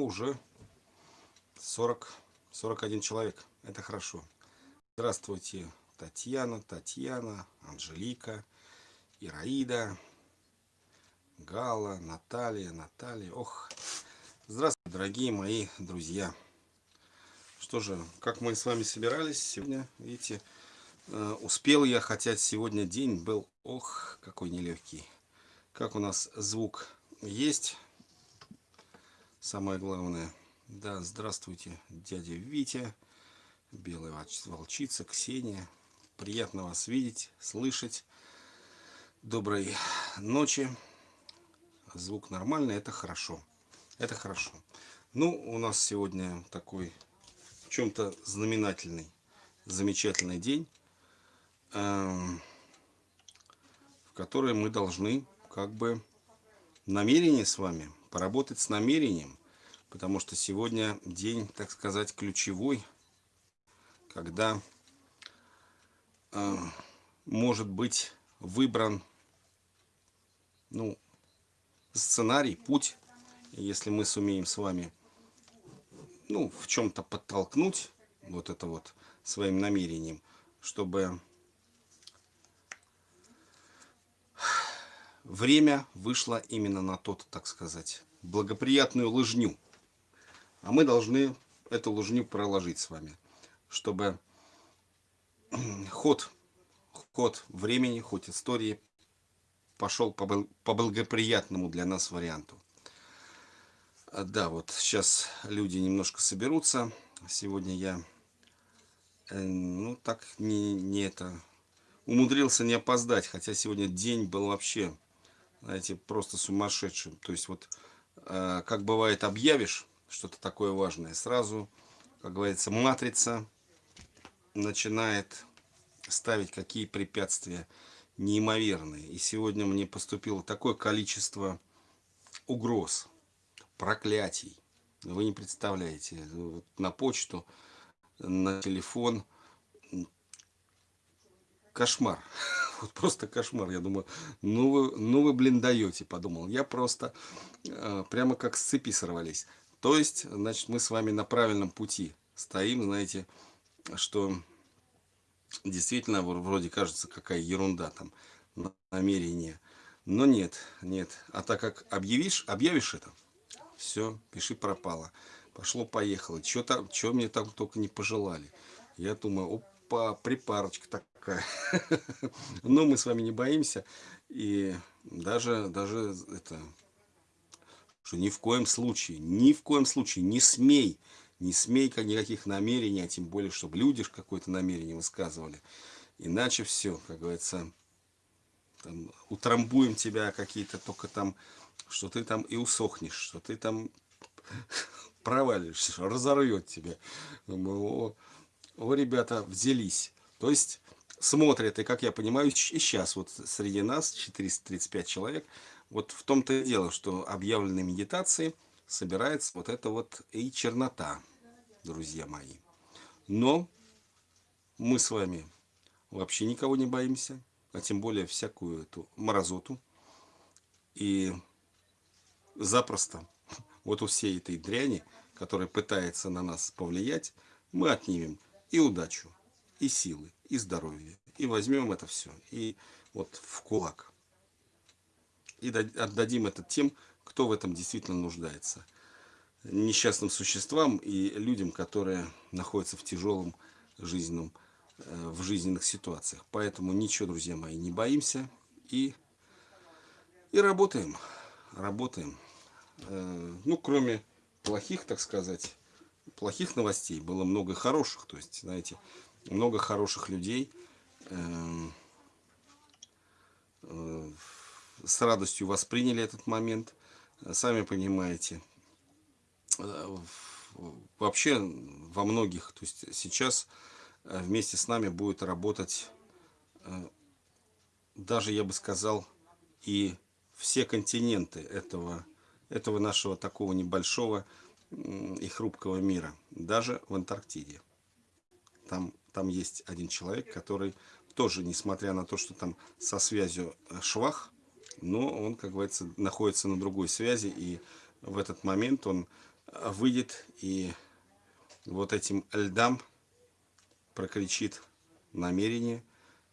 уже 40, 41 человек. Это хорошо. Здравствуйте, Татьяна, Татьяна, Анжелика, Ираида, Гала, Наталья, Наталья. Ох, здравствуйте, дорогие мои друзья. Что же, как мы с вами собирались сегодня, видите, э, успел я, хотя сегодня день был, ох, какой нелегкий. Как у нас звук есть, самое главное. Да, здравствуйте, дядя Витя, белая волчица, Ксения. Приятно вас видеть, слышать. Доброй ночи. Звук нормальный, это хорошо. Это хорошо. Ну, у нас сегодня такой в чем-то знаменательный, замечательный день, эм, в который мы должны как бы намерение с вами, поработать с намерением, потому что сегодня день, так сказать, ключевой, когда э, может быть выбран ну, сценарий, путь, если мы сумеем с вами ну, в чем-то подтолкнуть вот это вот своим намерением, чтобы время вышло именно на тот, так сказать, благоприятную лыжню. А мы должны эту лыжню проложить с вами, чтобы ход, ход времени, ход истории пошел по, по благоприятному для нас варианту. А, да, вот сейчас люди немножко соберутся. Сегодня я, э, ну так, не, не это, умудрился не опоздать, хотя сегодня день был вообще знаете, просто сумасшедшим. То есть вот, э, как бывает, объявишь что-то такое важное, сразу, как говорится, матрица начинает ставить какие препятствия неимоверные. И сегодня мне поступило такое количество угроз, проклятий. Вы не представляете. На почту, на телефон. Кошмар. Вот просто кошмар. Я думаю, ну вы, ну вы блин, даете, подумал. Я просто э, прямо как с цепи сорвались. То есть, значит, мы с вами на правильном пути стоим, знаете, что действительно вроде кажется какая ерунда там, намерение. Но нет, нет. А так как объявишь, объявишь это, все, пиши пропало. Пошло-поехало. Что мне там только не пожелали. Я думаю, опа, припарочка такая. Но мы с вами не боимся. И даже, даже это, что ни в коем случае, ни в коем случае не смей, не смей никаких намерений, а тем более, чтобы люди какое-то намерение высказывали. Иначе все, как говорится, там, утрамбуем тебя какие-то только там, что ты там и усохнешь, что ты там провалишься, разорвет тебя. О, о, ребята, взялись. То есть смотрят, и как я понимаю, и сейчас вот среди нас 435 человек, вот в том-то и дело, что объявленной медитации собирается вот эта вот и чернота, друзья мои. Но мы с вами вообще никого не боимся, а тем более всякую эту морозоту. И запросто вот у всей этой дряни, которая пытается на нас повлиять, мы отнимем и удачу, и силы, и здоровье. И возьмем это все. И вот в кулак. И отдадим это тем, кто в этом действительно нуждается. Несчастным существам и людям, которые находятся в тяжелом жизненном, э, в жизненных ситуациях. Поэтому ничего, друзья мои, не боимся. И, и работаем. Работаем. Э, ну, кроме плохих, так сказать, плохих новостей, было много хороших. То есть, знаете, много хороших людей эм, э, с радостью восприняли этот момент. Сами понимаете, э, вообще во многих, то есть сейчас э, вместе с нами будет работать, даже я бы сказал, и все континенты этого, этого нашего такого небольшого и хрупкого мира, даже в Антарктиде. Там там есть один человек, который тоже, несмотря на то, что там со связью э, швах, но он, как говорится, находится на другой связи, и в этот момент он выйдет и вот этим льдам прокричит намерение,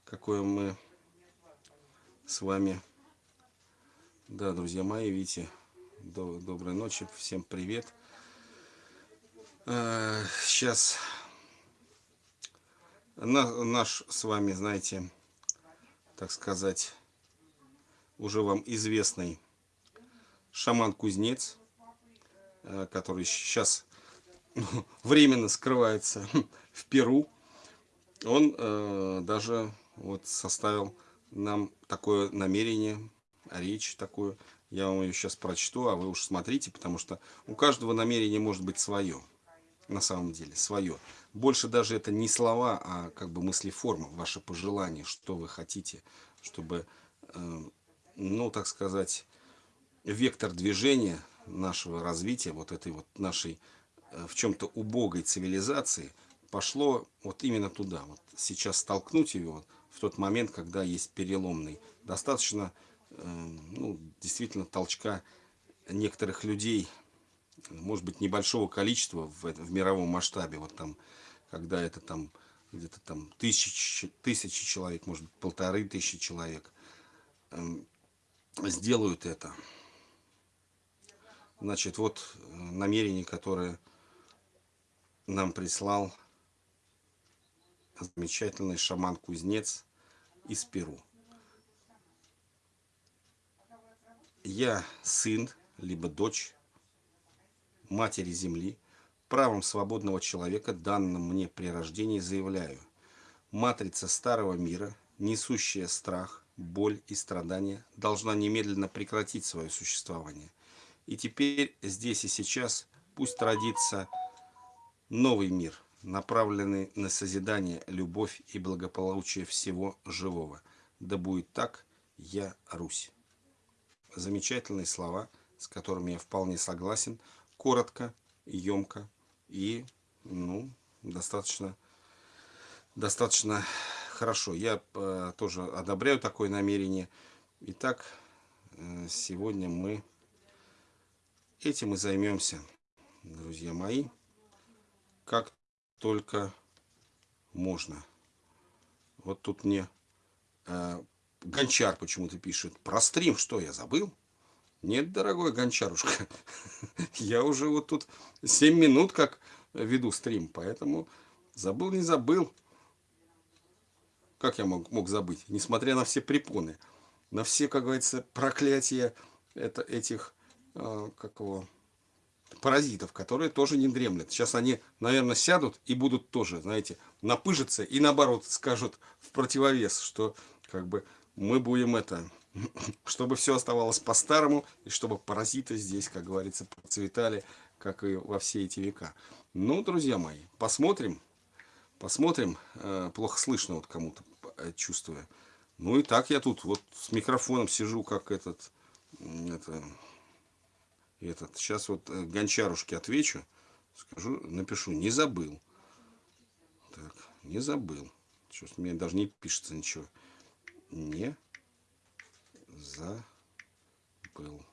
какое мы с вами. Да, друзья мои, видите, доброй ночи, всем привет. Сейчас э, наш с вами, знаете, так сказать, уже вам известный шаман-кузнец, э, который сейчас временно скрывается в Перу, он э, даже вот составил нам такое намерение, речь такую. Я вам ее сейчас прочту, а вы уж смотрите, потому что у каждого намерения может быть свое, на самом деле, свое. Больше даже это не слова, а как бы мыслеформа, ваше пожелание, что вы хотите, чтобы, э, ну, так сказать, вектор движения нашего развития, вот этой вот нашей э, в чем-то убогой цивилизации, пошло вот именно туда. Вот сейчас столкнуть вот, в тот момент, когда есть переломный. Достаточно, э, ну, действительно, толчка некоторых людей, может быть, небольшого количества в, в мировом масштабе, вот там, когда это там где-то там тысячи, тысячи человек, может быть, полторы тысячи человек, э, сделают это. Значит, вот э, намерение, которое нам прислал замечательный шаман-кузнец из Перу. Я сын, либо дочь матери Земли, правом свободного человека, данным мне при рождении, заявляю. Матрица старого мира, несущая страх, боль и страдания, должна немедленно прекратить свое существование – и теперь здесь и сейчас пусть родится новый мир, направленный на созидание, любовь и благополучие всего живого. Да будет так, я Русь. Замечательные слова, с которыми я вполне согласен, коротко, емко и, ну, достаточно, достаточно хорошо. Я э, тоже одобряю такое намерение. Итак, э, сегодня мы Этим мы займемся, друзья мои, как только можно. Вот тут мне э, Гончар почему-то пишет. Про стрим что, я забыл? Нет, дорогой Гончарушка, я уже вот тут 7 минут как веду стрим, поэтому забыл, не забыл. Как я мог, мог забыть, несмотря на все препоны, на все, как говорится, проклятия это, этих Э, как его, паразитов, которые тоже не дремлят. Сейчас они, наверное, сядут и будут тоже, знаете, напыжиться и наоборот скажут в противовес, что как бы мы будем это, чтобы все оставалось по-старому, и чтобы паразиты здесь, как говорится, процветали, как и во все эти века. Ну, друзья мои, посмотрим, посмотрим, э, плохо слышно вот кому-то, э, чувствую. Ну и так я тут вот с микрофоном сижу, как этот, это, этот. Сейчас вот э, гончарушке отвечу. Скажу, напишу, не забыл. Так, не забыл. Сейчас мне даже не пишется ничего. Не забыл.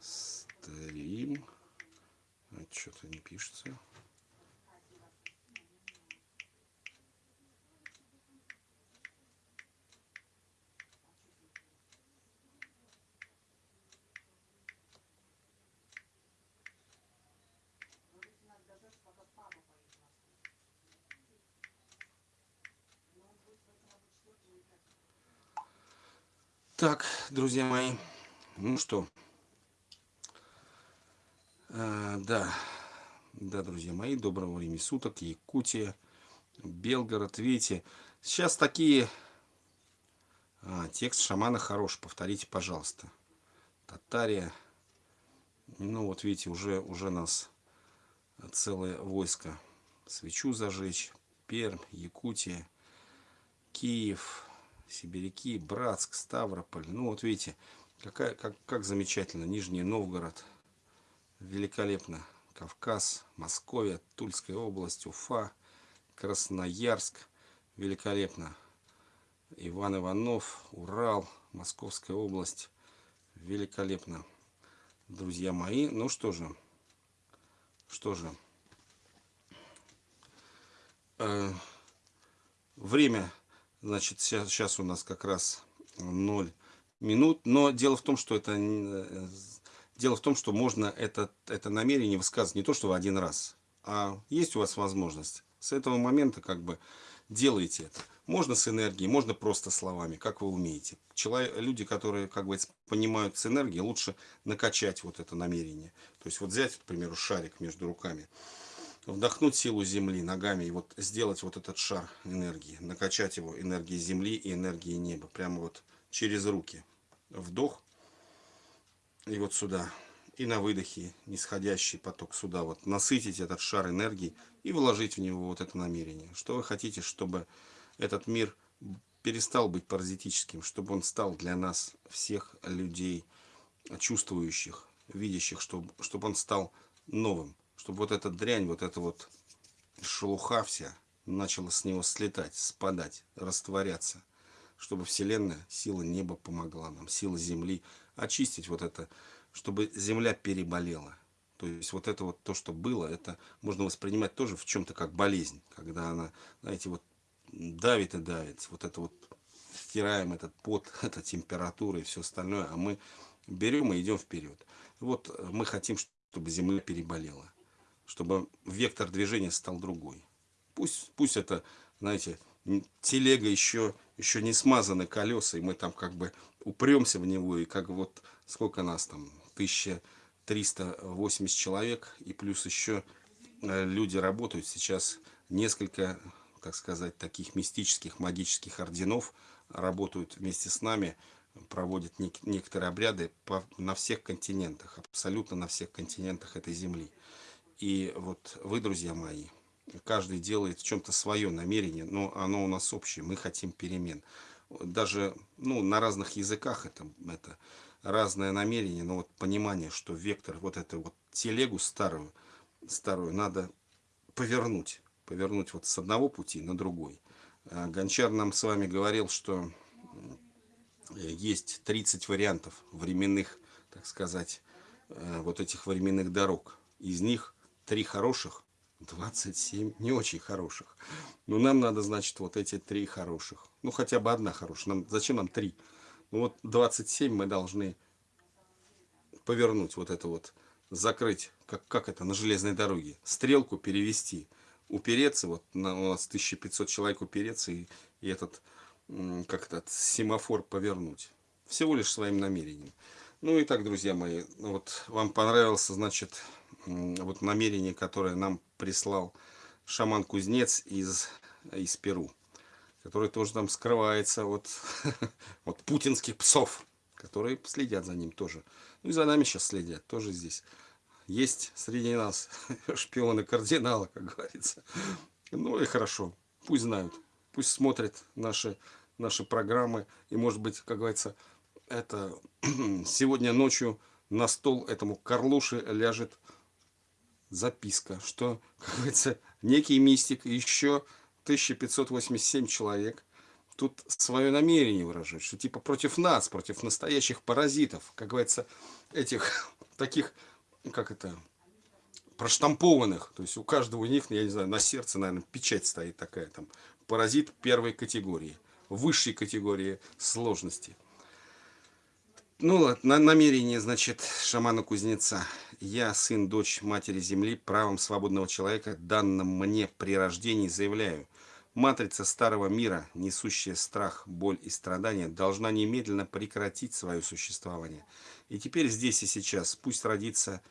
Стрим. А что-то не пишется. Так, друзья мои, ну что, а, да, да, друзья мои, доброго времени суток, Якутия, Белгород, видите, сейчас такие, а, текст шамана хорош, повторите, пожалуйста, Татария, ну вот видите, уже, уже нас целое войско, свечу зажечь, Пермь, Якутия, Киев, Сибиряки, Братск, Ставрополь. Ну вот видите, какая, как, как замечательно. Нижний Новгород. Великолепно. Кавказ, Московия, Тульская область, Уфа, Красноярск. Великолепно. Иван Иванов, Урал, Московская область. Великолепно. Друзья мои, ну что же, что же. Э, время, значит, сейчас, сейчас у нас как раз 0 минут. Но дело в том, что это... Э, дело в том, что можно это, это намерение высказывать не то, что в один раз, а есть у вас возможность. С этого момента как бы делайте это. Можно с энергией, можно просто словами, как вы умеете. Человек, люди, которые, как бы, понимают с энергией, лучше накачать вот это намерение. То есть вот взять, к примеру, шарик между руками, вдохнуть силу Земли ногами и вот сделать вот этот шар энергии, накачать его энергией Земли и энергией неба, прямо вот через руки. Вдох и вот сюда. И на выдохе нисходящий поток сюда. Вот насытить этот шар энергии и вложить в него вот это намерение. Что вы хотите, чтобы этот мир перестал быть паразитическим, чтобы он стал для нас, всех людей, чувствующих, видящих, чтобы, чтобы он стал новым, чтобы вот эта дрянь, вот эта вот шелуха вся начала с него слетать, спадать, растворяться, чтобы Вселенная, сила неба помогла нам, сила Земли очистить вот это, чтобы Земля переболела. То есть вот это вот то, что было, это можно воспринимать тоже в чем-то как болезнь, когда она, знаете, вот давит и давит. Вот это вот стираем этот пот, эта температура и все остальное, а мы берем и идем вперед. Вот мы хотим, чтобы Земля переболела, чтобы вектор движения стал другой. Пусть, пусть это, знаете, телега еще, еще не смазаны колеса, и мы там как бы упремся в него, и как вот, сколько нас там, 1380 человек, и плюс еще э, люди работают сейчас несколько так сказать, таких мистических, магических орденов работают вместе с нами, проводят некоторые обряды по, на всех континентах, абсолютно на всех континентах этой земли. И вот вы, друзья мои, каждый делает в чем-то свое намерение, но оно у нас общее, мы хотим перемен. Даже ну, на разных языках это, это разное намерение, но вот понимание, что вектор, вот эту вот телегу старую, старую надо повернуть повернуть вот с одного пути на другой. А, Гончар нам с вами говорил, что есть 30 вариантов временных, так сказать, э, вот этих временных дорог. Из них три хороших, 27 не очень хороших. Но нам надо, значит, вот эти три хороших. Ну, хотя бы одна хорошая. Нам, зачем нам три? Ну, вот 27 мы должны повернуть вот это вот, закрыть, как, как это, на железной дороге. Стрелку перевести упереться, вот на, у нас 1500 человек упереться и, и этот, как этот семафор повернуть. Всего лишь своим намерением. Ну и так, друзья мои, вот вам понравился, значит, вот намерение, которое нам прислал шаман-кузнец из, из Перу, который тоже там скрывается от, от путинских псов, которые следят за ним тоже. Ну и за нами сейчас следят, тоже здесь есть среди нас шпионы кардинала, как говорится. Ну и хорошо, пусть знают, пусть смотрят наши, наши программы. И может быть, как говорится, это сегодня ночью на стол этому Карлуши ляжет записка, что, как говорится, некий мистик и еще 1587 человек тут свое намерение выражают, что типа против нас, против настоящих паразитов, как говорится, этих таких как это, проштампованных. То есть у каждого из них, я не знаю, на сердце, наверное, печать стоит такая там. Паразит первой категории, высшей категории сложности. Ну ладно, намерение, значит, шамана-кузнеца. Я, сын, дочь матери земли, правом свободного человека, данным мне при рождении, заявляю. Матрица старого мира, несущая страх, боль и страдания, должна немедленно прекратить свое существование. И теперь здесь и сейчас пусть родится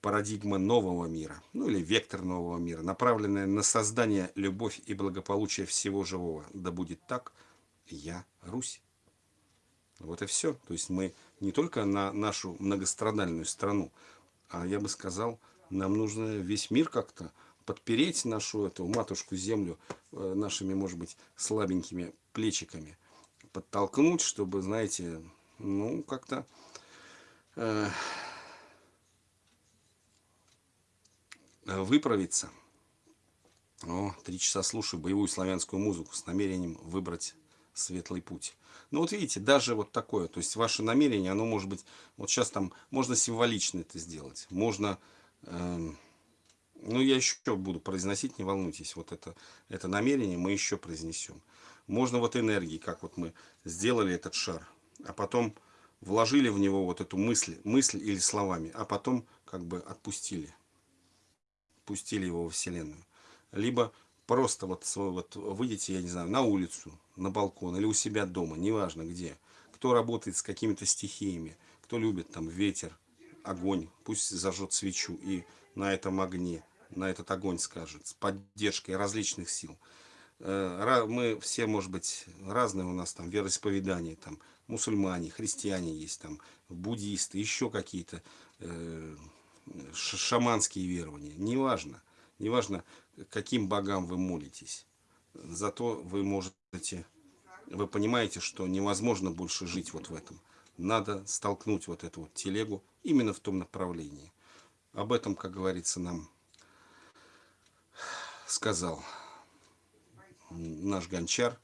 парадигма нового мира, ну или вектор нового мира, направленная на создание, любовь и благополучие всего живого. Да будет так, я Русь. Вот и все. То есть мы не только на нашу многострадальную страну, а я бы сказал, нам нужно весь мир как-то подпереть нашу эту матушку землю э, нашими, может быть, слабенькими плечиками, подтолкнуть, чтобы, знаете, ну, как-то э, выправиться. О, три часа слушаю боевую славянскую музыку с намерением выбрать светлый путь. Ну вот видите, даже вот такое, то есть ваше намерение, оно может быть, вот сейчас там можно символично это сделать, можно, э, Ну, я еще буду произносить, не волнуйтесь. Вот это, это намерение мы еще произнесем. Можно вот энергии, как вот мы сделали этот шар, а потом вложили в него вот эту мысль, мысль или словами, а потом как бы отпустили. Пустили его во Вселенную. Либо просто вот, вот выйдете, я не знаю, на улицу, на балкон или у себя дома, неважно где. Кто работает с какими-то стихиями, кто любит там ветер, огонь, пусть зажжет свечу и на этом огне, на этот огонь скажет, с поддержкой различных сил. Э, мы все, может быть, разные у нас там вероисповедания, там мусульмане, христиане есть, там буддисты, еще какие-то э, шаманские верования. Неважно, неважно, каким богам вы молитесь. Зато вы можете, вы понимаете, что невозможно больше жить вот в этом. Надо столкнуть вот эту вот телегу именно в том направлении. Об этом, как говорится, нам сказал наш гончар,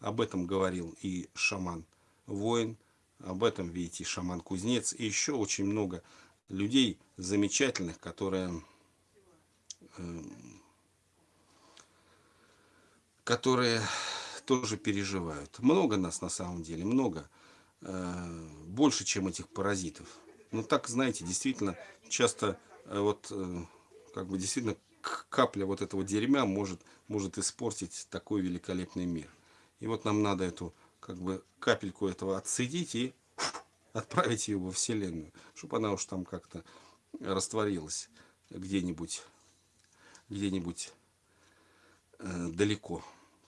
об этом говорил и шаман-воин, об этом, видите, шаман-кузнец, и еще очень много людей замечательных, которые, э, которые тоже переживают. Много нас на самом деле, много. Э, больше, чем этих паразитов. Ну так, знаете, действительно, часто э, вот, как бы действительно капля вот этого дерьма может, может испортить такой великолепный мир. И вот нам надо эту, как бы, капельку этого отсадить и отправить ее во Вселенную, чтобы она уж там как-то растворилась где-нибудь, где-нибудь э, далеко.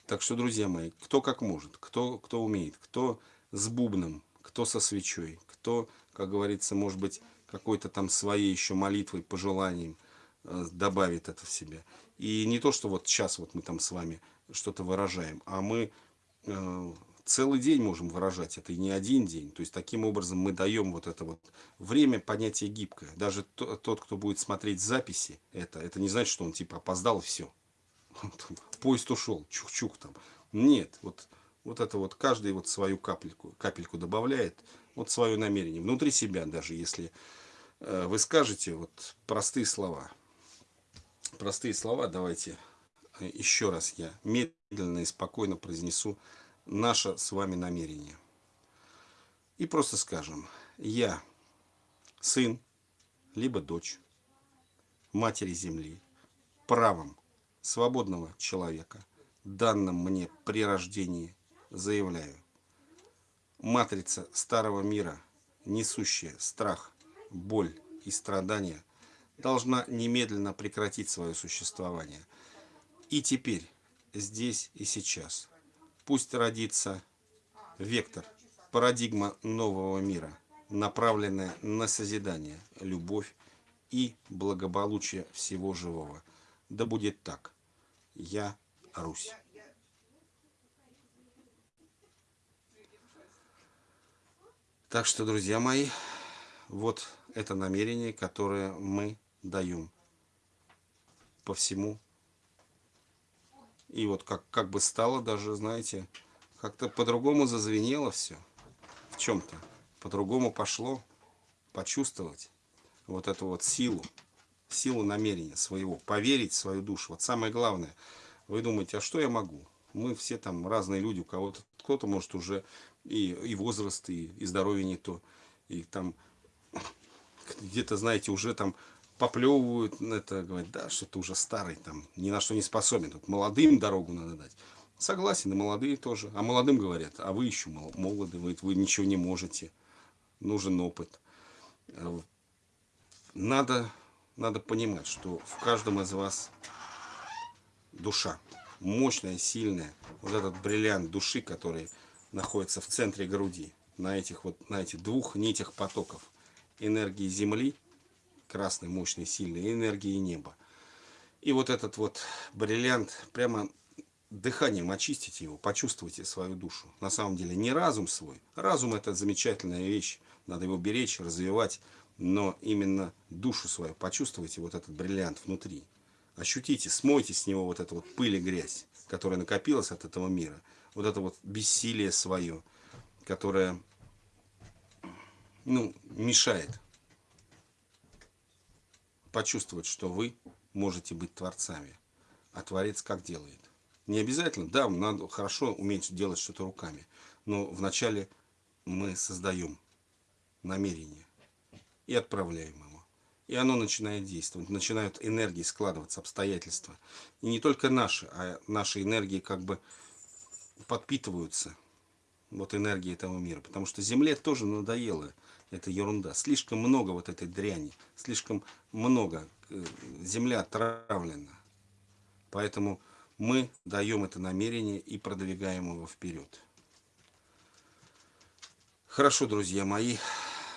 Так что, друзья мои, кто как может, кто, кто умеет, кто с бубном, кто со свечой, кто, как говорится, может быть, какой-то там своей еще молитвой, пожеланием – Э, добавит это в себя. И не то, что вот сейчас вот мы там с вами что-то выражаем, а мы э, целый день можем выражать это, и не один день. То есть, таким образом мы даем вот это вот время, понятие гибкое. Даже тот, кто будет смотреть записи, это, это не значит, что он типа опоздал и все. Поезд ушел, чух-чух там. Нет, вот, вот это вот каждый вот свою капельку, капельку добавляет, вот свое намерение. Внутри себя даже, если э, вы скажете вот простые слова – простые слова давайте э, еще раз я медленно и спокойно произнесу наше с вами намерение. И просто скажем, я сын, либо дочь матери земли, правом свободного человека, данным мне при рождении, заявляю, матрица старого мира, несущая страх, боль и страдания, должна немедленно прекратить свое существование. И теперь, здесь и сейчас, пусть родится вектор, парадигма нового мира, направленная на созидание, любовь и благополучие всего живого. Да будет так. Я Русь. Так что, друзья мои, вот это намерение, которое мы даем по всему. И вот как, как бы стало даже, знаете, как-то по-другому зазвенело все. В чем-то. По-другому пошло почувствовать вот эту вот силу, силу намерения своего, поверить в свою душу. Вот самое главное, вы думаете, а что я могу? Мы все там разные люди, у кого-то, кто-то может уже и, и возраст, и, и здоровье не то, и там где-то, знаете, уже там поплевывают, это говорят, да, что ты уже старый, там, ни на что не способен, тут молодым дорогу надо дать. Согласен, и молодые тоже. А молодым говорят, а вы еще молоды, вы, вы ничего не можете, нужен опыт. Надо, надо понимать, что в каждом из вас душа, мощная, сильная, вот этот бриллиант души, который находится в центре груди, на этих вот, на этих двух нитях потоков энергии Земли – красной, мощной, сильной энергии неба. И вот этот вот бриллиант, прямо дыханием очистите его, почувствуйте свою душу. На самом деле не разум свой. Разум это замечательная вещь, надо его беречь, развивать. Но именно душу свою почувствуйте, вот этот бриллиант внутри. Ощутите, смойте с него вот эту вот пыль и грязь, которая накопилась от этого мира. Вот это вот бессилие свое, которое ну, мешает почувствовать, что вы можете быть творцами. А творец как делает? Не обязательно, да, надо хорошо уметь делать что-то руками, но вначале мы создаем намерение и отправляем его. И оно начинает действовать, начинают энергии складываться, обстоятельства. И не только наши, а наши энергии как бы подпитываются вот энергией этого мира. Потому что Земле тоже надоело эта ерунда. Слишком много вот этой дряни, слишком много. Э, земля отравлена. Поэтому мы даем это намерение и продвигаем его вперед. Хорошо, друзья мои,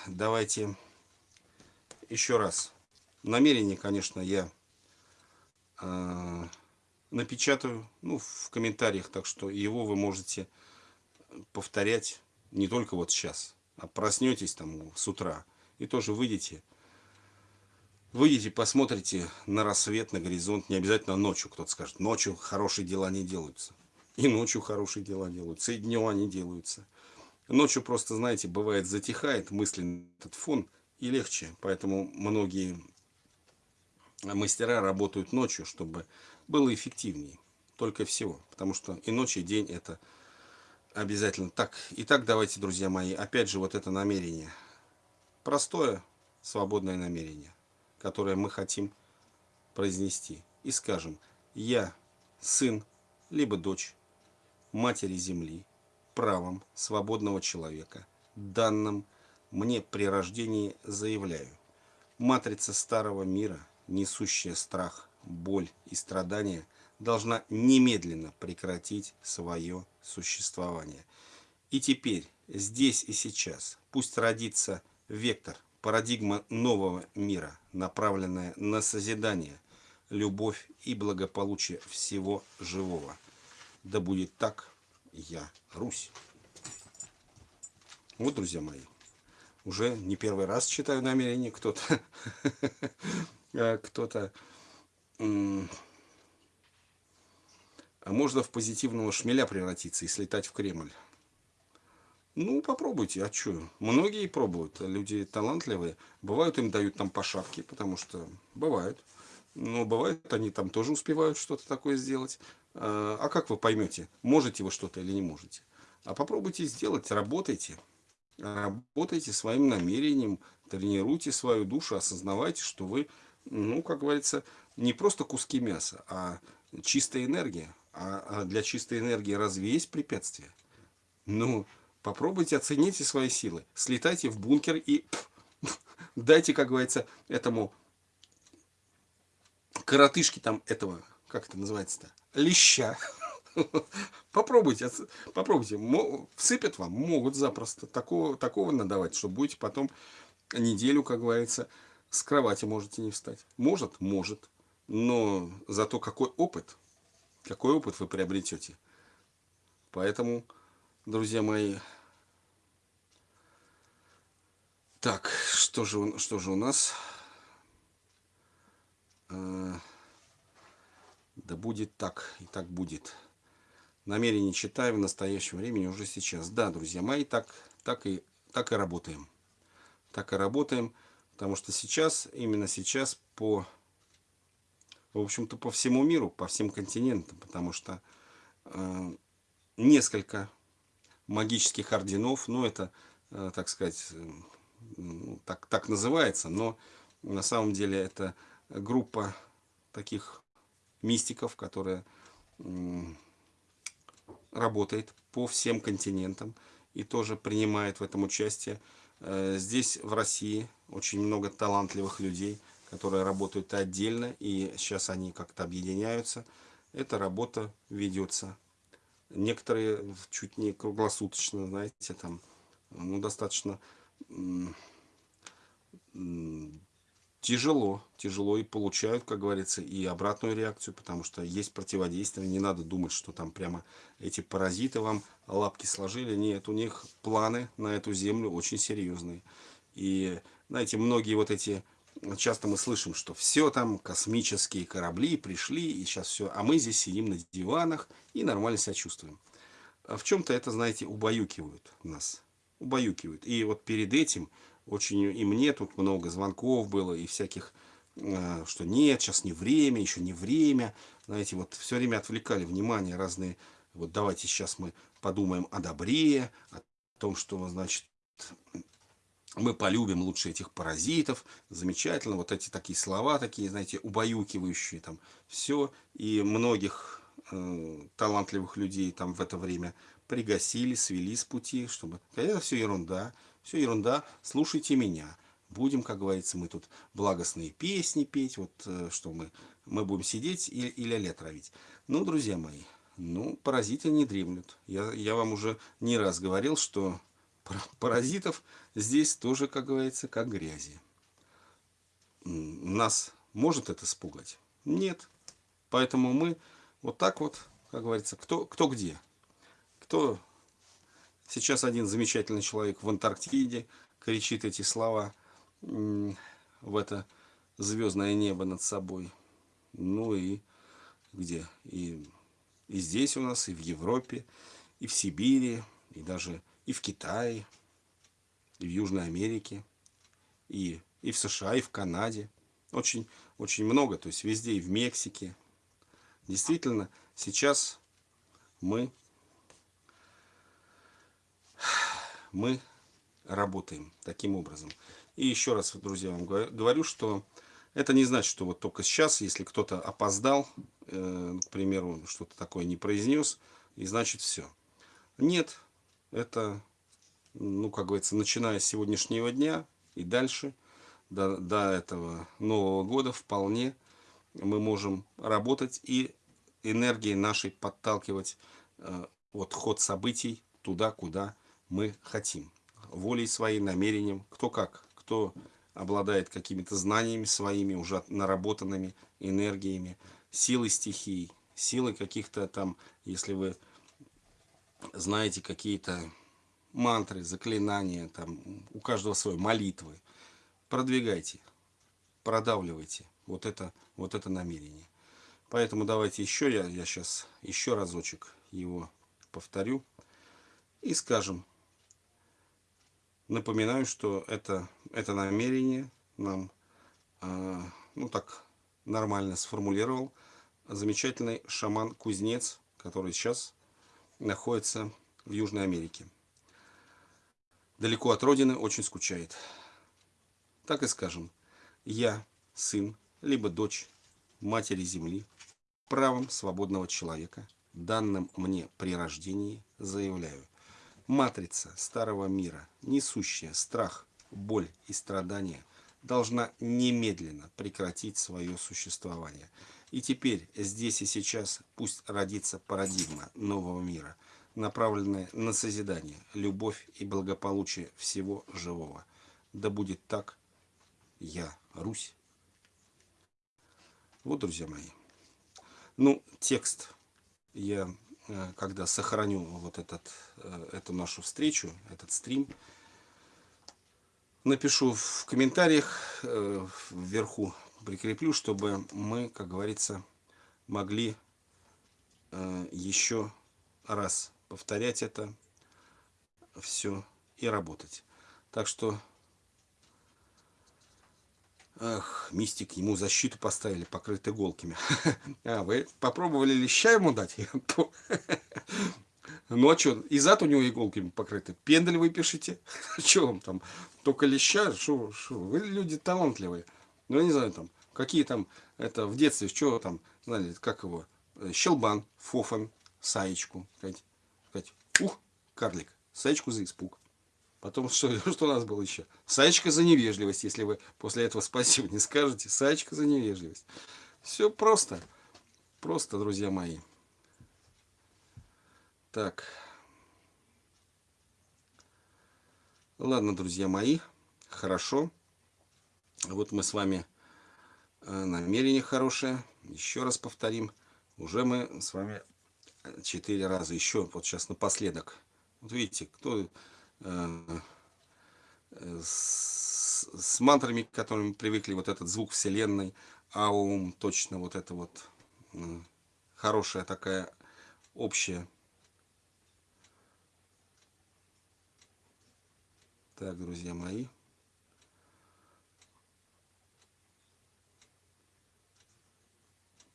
давайте еще раз. Намерение, конечно, я э, напечатаю ну, в комментариях, так что его вы можете повторять не только вот сейчас, а проснетесь там с утра и тоже выйдете Выйдете, посмотрите на рассвет, на горизонт, не обязательно ночью, кто-то скажет, ночью хорошие дела не делаются. И ночью хорошие дела делаются, и днем они делаются. Ночью просто, знаете, бывает затихает мысленный этот фон, и легче. Поэтому многие мастера работают ночью, чтобы было эффективнее. Только всего. Потому что и ночь, и день это обязательно. Так, итак, давайте, друзья мои, опять же вот это намерение. Простое, свободное намерение которое мы хотим произнести. И скажем, я сын, либо дочь матери земли, правом свободного человека, данным мне при рождении заявляю. Матрица старого мира, несущая страх, боль и страдания, должна немедленно прекратить свое существование. И теперь, здесь и сейчас, пусть родится вектор Парадигма нового мира, направленная на созидание, любовь и благополучие всего живого. Да будет так, я Русь. Вот, друзья мои, уже не первый раз читаю намерение, кто-то а кто-то а можно в позитивного шмеля превратиться и слетать в Кремль. Ну, попробуйте, а что? Многие пробуют, люди талантливые. Бывают, им дают там по шапке, потому что бывает. Но бывает, они там тоже успевают что-то такое сделать. А, а как вы поймете, можете вы что-то или не можете? А попробуйте сделать, работайте. Работайте своим намерением, тренируйте свою душу, осознавайте, что вы, ну, как говорится, не просто куски мяса, а чистая энергия. А, а для чистой энергии разве есть препятствия? Ну, Попробуйте, оцените свои силы. Слетайте в бункер и дайте, как говорится, этому коротышке там этого, как это называется-то, леща. Попробуйте, попробуйте. Всыпят вам, могут запросто. Такого, такого надавать, что будете потом неделю, как говорится, с кровати можете не встать. Может, может. Но зато какой опыт, какой опыт вы приобретете. Поэтому друзья мои. Так, что же, что же у нас? Э, да будет так, и так будет. Намерение читаю в настоящем времени уже сейчас. Да, друзья мои, так, так, и, так и работаем. Так и работаем, потому что сейчас, именно сейчас, по, в общем-то, по всему миру, по всем континентам, потому что э, несколько магических орденов. Ну, это, э, так сказать, ну, так, так называется, но на самом деле это группа таких мистиков, которая работает по всем континентам и тоже принимает в этом участие. Э, здесь, в России, очень много талантливых людей, которые работают отдельно, и сейчас они как-то объединяются. Эта работа ведется Некоторые чуть не круглосуточно, знаете, там, ну, достаточно тяжело, тяжело и получают, как говорится, и обратную реакцию, потому что есть противодействие, не надо думать, что там прямо эти паразиты вам лапки сложили, нет, у них планы на эту землю очень серьезные. И, знаете, многие вот эти часто мы слышим, что все там, космические корабли пришли, и сейчас все, а мы здесь сидим на диванах и нормально себя чувствуем. А в чем-то это, знаете, убаюкивают нас, убаюкивают. И вот перед этим очень, и мне тут много звонков было, и всяких э, что нет, сейчас не время, еще не время. Знаете, вот все время отвлекали внимание разные, вот давайте сейчас мы подумаем о добре, о том, что, значит, мы полюбим лучше этих паразитов, замечательно, вот эти такие слова, такие, знаете, убаюкивающие, там, все, и многих э, талантливых людей там в это время пригасили, свели с пути, чтобы, это все ерунда, все ерунда, слушайте меня, будем, как говорится, мы тут благостные песни петь, вот, э, что мы, мы будем сидеть и, и ля-ля травить. Ну, друзья мои, ну, паразиты не дремлют. Я, я вам уже не раз говорил, что паразитов здесь тоже, как говорится, как грязи. Нас может это испугать? Нет. Поэтому мы вот так вот, как говорится, кто, кто где. Кто сейчас один замечательный человек в Антарктиде кричит эти слова в это звездное небо над собой. Ну и где? И, и здесь у нас, и в Европе, и в Сибири, и даже и в Китае, и в Южной Америке, и, и в США, и в Канаде. Очень, очень много, то есть везде, и в Мексике. Действительно, сейчас мы, мы работаем таким образом. И еще раз, друзья, вам говорю, что это не значит, что вот только сейчас, если кто-то опоздал, э, к примеру, что-то такое не произнес, и значит все. Нет, это, ну, как говорится, начиная с сегодняшнего дня и дальше, до, до этого Нового года вполне мы можем работать и энергией нашей подталкивать э, вот ход событий туда, куда мы хотим. Волей своей, намерением, кто как, кто обладает какими-то знаниями своими, уже наработанными энергиями, силой стихий, силой каких-то там, если вы знаете какие-то мантры, заклинания, там у каждого свои молитвы. Продвигайте, продавливайте вот это, вот это намерение. Поэтому давайте еще, я, я сейчас еще разочек его повторю и скажем. Напоминаю, что это, это намерение нам, э, ну так, нормально сформулировал замечательный шаман-кузнец, который сейчас находится в Южной Америке. Далеко от родины, очень скучает. Так и скажем, я сын, либо дочь матери земли, правом свободного человека, данным мне при рождении, заявляю. Матрица старого мира, несущая страх, боль и страдания, должна немедленно прекратить свое существование – и теперь, здесь и сейчас, пусть родится парадигма нового мира, направленная на созидание, любовь и благополучие всего живого. Да будет так, я, Русь. Вот, друзья мои. Ну, текст я, когда сохраню вот этот, э, эту нашу встречу, этот стрим, напишу в комментариях э, вверху прикреплю, чтобы мы, как говорится, могли э, еще раз повторять это все и работать. Так что, ах, мистик, ему защиту поставили, покрыт иголками. А, вы попробовали леща ему дать? Ну а и зад у него иголками покрыты. Пендель вы пишите. Что вам там? Только леща? Что, что? Вы люди талантливые. Ну, я не знаю, там, какие там, это в детстве, что там, знали, как его, э, щелбан, фофан, саечку, сказать, ух, карлик, саечку за испуг. Потом, что, что у нас было еще? Саечка за невежливость, если вы после этого спасибо не скажете. Саечка за невежливость. Все просто. Просто, друзья мои. Так. Ладно, друзья мои. Хорошо. Вот мы с вами э, намерение хорошее. Еще раз повторим. Уже мы с вами четыре раза еще. Вот сейчас напоследок. Вот видите, кто э, с, с мантрами, к которым привыкли, вот этот звук Вселенной, аум, точно вот это вот э, хорошая такая общая. Так, друзья мои.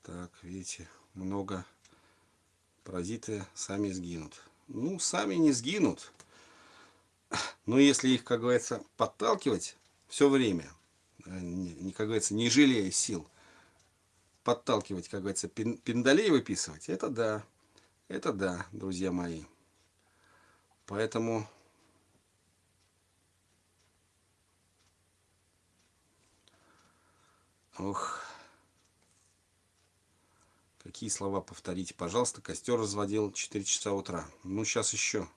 Так, видите, много паразиты сами сгинут. Ну, сами не сгинут. Но если их, как говорится, подталкивать все время, э, не, как говорится, не жалея сил, подталкивать, как говорится, пин, пиндалей выписывать, это да. Это да, друзья мои. Поэтому Ох. Какие слова повторите, пожалуйста. Костер разводил 4 часа утра. Ну, сейчас еще.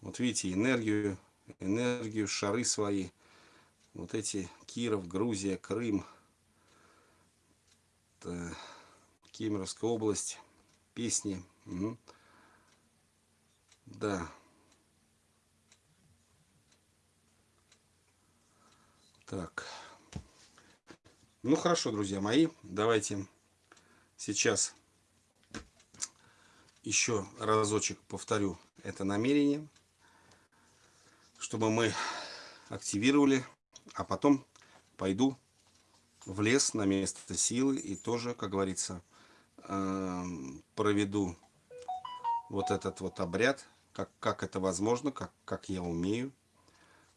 Вот видите, энергию, энергию, шары свои. Вот эти Киров, Грузия, Крым, Кемеровская область, песни. Угу. Да. Так. Ну хорошо, друзья мои, давайте сейчас еще разочек повторю это намерение, чтобы мы активировали, а потом пойду в лес на место силы и тоже, как говорится, эм, проведу вот этот вот обряд, как, как это возможно, как, как я умею,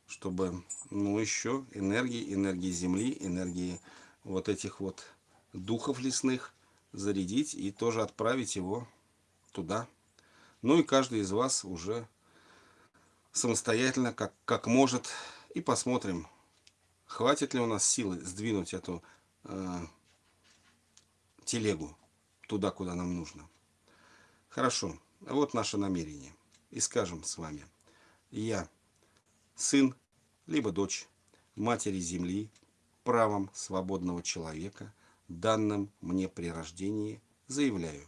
чтобы, ну, еще энергии, энергии Земли, энергии вот этих вот духов лесных зарядить и тоже отправить его туда. Ну и каждый из вас уже самостоятельно, как, как может, и посмотрим, хватит ли у нас силы сдвинуть эту э, телегу туда, куда нам нужно. Хорошо, вот наше намерение. И скажем с вами, я сын, либо дочь матери земли, правом свободного человека, данным мне при рождении, заявляю,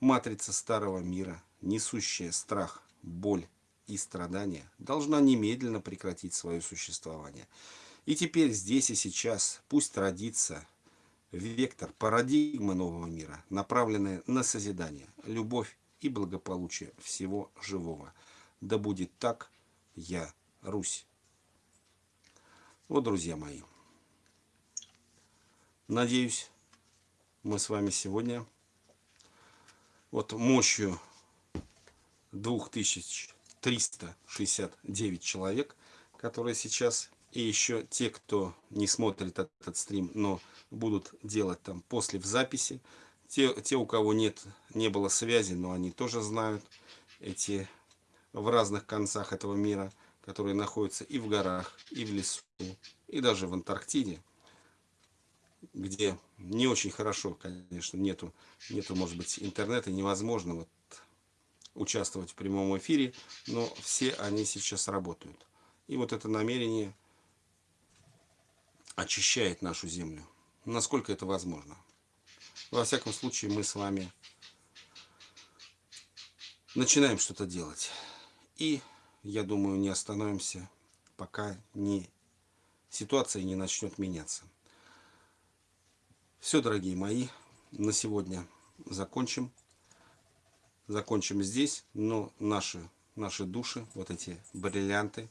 матрица старого мира, несущая страх, боль и страдания, должна немедленно прекратить свое существование. И теперь здесь и сейчас пусть родится вектор парадигмы нового мира, направленная на созидание, любовь и благополучие всего живого. Да будет так, я Русь. Вот, друзья мои, Надеюсь, мы с вами сегодня вот мощью 2369 человек, которые сейчас, и еще те, кто не смотрит этот стрим, но будут делать там после в записи, те, те у кого нет, не было связи, но они тоже знают эти в разных концах этого мира, которые находятся и в горах, и в лесу, и даже в Антарктиде где не очень хорошо, конечно, нету, нету, может быть, интернета, невозможно вот участвовать в прямом эфире, но все они сейчас работают. И вот это намерение очищает нашу землю. Насколько это возможно. Во всяком случае, мы с вами начинаем что-то делать. И, я думаю, не остановимся, пока не, ситуация не начнет меняться. Все, дорогие мои, на сегодня закончим. Закончим здесь, но наши, наши души, вот эти бриллианты,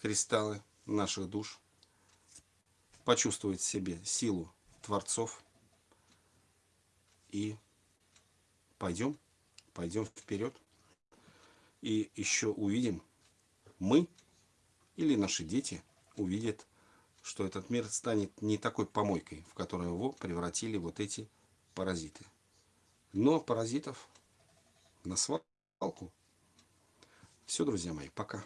кристаллы наших душ, почувствуют в себе силу Творцов. И пойдем, пойдем вперед. И еще увидим, мы или наши дети увидят что этот мир станет не такой помойкой, в которую его превратили вот эти паразиты. Но паразитов на свалку. Все, друзья мои, пока.